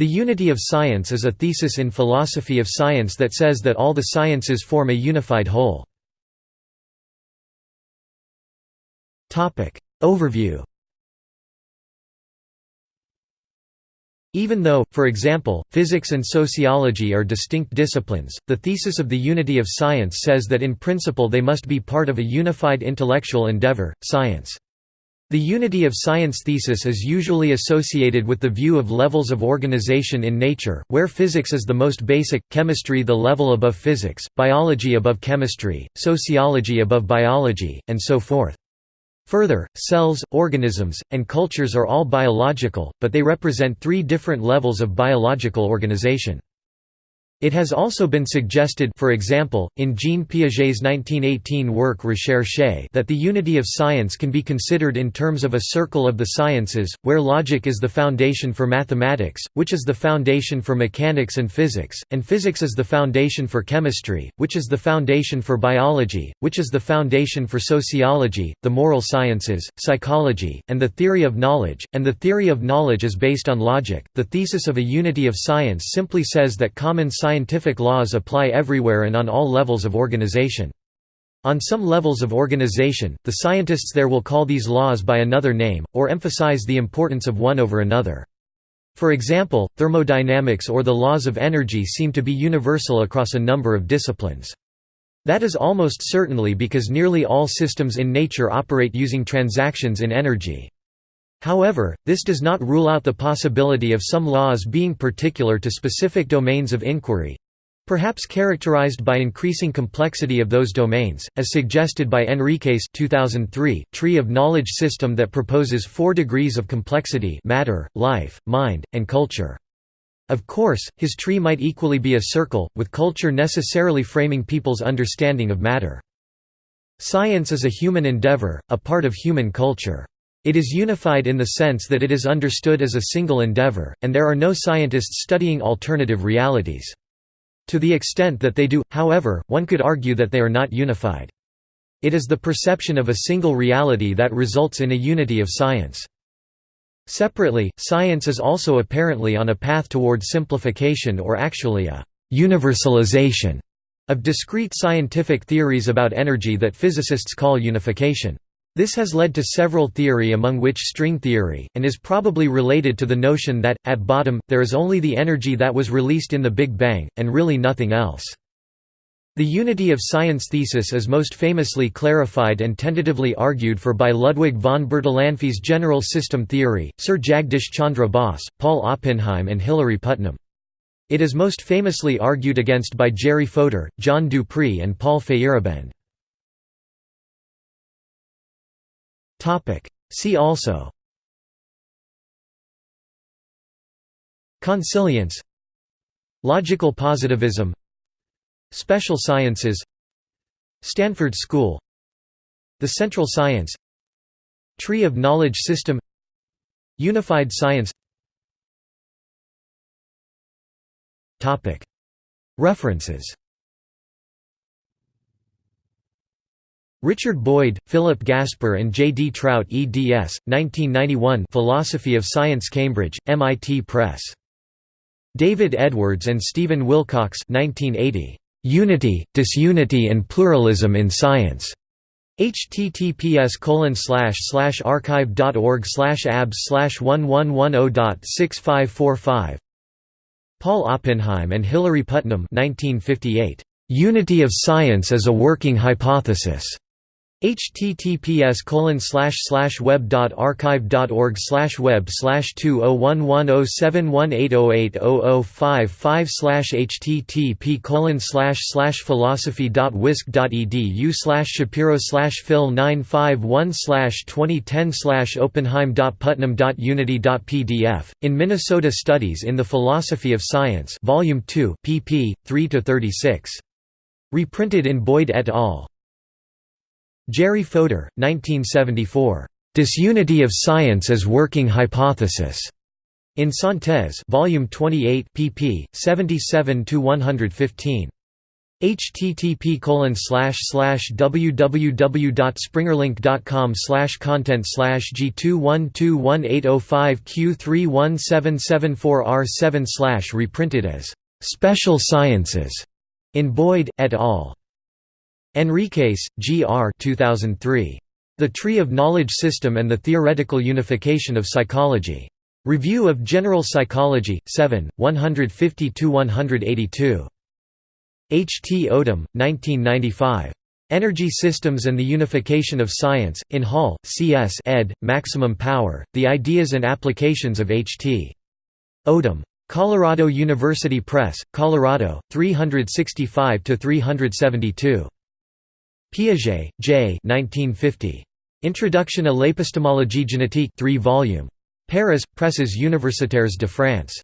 The unity of science is a thesis in philosophy of science that says that all the sciences form a unified whole. Overview Even though, for example, physics and sociology are distinct disciplines, the thesis of the unity of science says that in principle they must be part of a unified intellectual endeavor, science. The unity of science thesis is usually associated with the view of levels of organization in nature, where physics is the most basic, chemistry the level above physics, biology above chemistry, sociology above biology, and so forth. Further, cells, organisms, and cultures are all biological, but they represent three different levels of biological organization. It has also been suggested for example, in Jean Piaget's 1918 work Recherche that the unity of science can be considered in terms of a circle of the sciences, where logic is the foundation for mathematics, which is the foundation for mechanics and physics, and physics is the foundation for chemistry, which is the foundation for biology, which is the foundation for sociology, the moral sciences, psychology, and the theory of knowledge, and the theory of knowledge is based on logic. The thesis of a unity of science simply says that common science scientific laws apply everywhere and on all levels of organization. On some levels of organization, the scientists there will call these laws by another name, or emphasize the importance of one over another. For example, thermodynamics or the laws of energy seem to be universal across a number of disciplines. That is almost certainly because nearly all systems in nature operate using transactions in energy. However, this does not rule out the possibility of some laws being particular to specific domains of inquiry perhaps characterized by increasing complexity of those domains, as suggested by Henriques 2003, Tree of Knowledge system that proposes four degrees of complexity matter, life, mind, and culture. Of course, his tree might equally be a circle, with culture necessarily framing people's understanding of matter. Science is a human endeavor, a part of human culture. It is unified in the sense that it is understood as a single endeavor, and there are no scientists studying alternative realities. To the extent that they do, however, one could argue that they are not unified. It is the perception of a single reality that results in a unity of science. Separately, science is also apparently on a path toward simplification or actually a «universalization» of discrete scientific theories about energy that physicists call unification. This has led to several theory among which string theory, and is probably related to the notion that, at bottom, there is only the energy that was released in the Big Bang, and really nothing else. The unity of science thesis is most famously clarified and tentatively argued for by Ludwig von Bertalanffy's general system theory, Sir Jagdish Chandra Bose, Paul Oppenheim and Hilary Putnam. It is most famously argued against by Jerry Fodor, John Dupré and Paul Feyerabend. See also. Consilience. Logical positivism. Special sciences. Stanford School. The Central Science. Tree of Knowledge System. Unified Science. References Richard Boyd, Philip Gasper and J. D. Trout eds. 1991 Philosophy of Science Cambridge, MIT Press. David Edwards and Stephen Wilcox 1980. Unity, Disunity and Pluralism in Science. https archive.org abs 1110.6545 Paul Oppenheim and Hilary Putnam 1958. Unity of Science as a Working Hypothesis https web.archive.org web slash 20110718080055 http colon philosophy.wisc.edu shapiro phil 951 2010 oppenheim.putnam.unity.pdf, in Minnesota Studies in the Philosophy of Science Volume 2 pp. 3 to 36 Reprinted in Boyd et al. Jerry Fodor, 1974. Disunity of Science as Working Hypothesis. In Synthese, Volume 28, pp. 77 to 115. http www.springerlink.com content G2121805Q31774R7 reprinted as Special Sciences in Boyd, et al. Henriques, G. R. 2003. The Tree of Knowledge System and the Theoretical Unification of Psychology. Review of General Psychology, 7, 150–182. H. T. Odum, 1995. Energy Systems and the Unification of Science, in Hall, C. S. ed., Maximum Power, The Ideas and Applications of H. T. Odum. Colorado University Press, Colorado, 365–372. Piaget, J. 1950. Introduction à l'épistémologie génétique 3 volume. Paris, Presses Universitaires de France.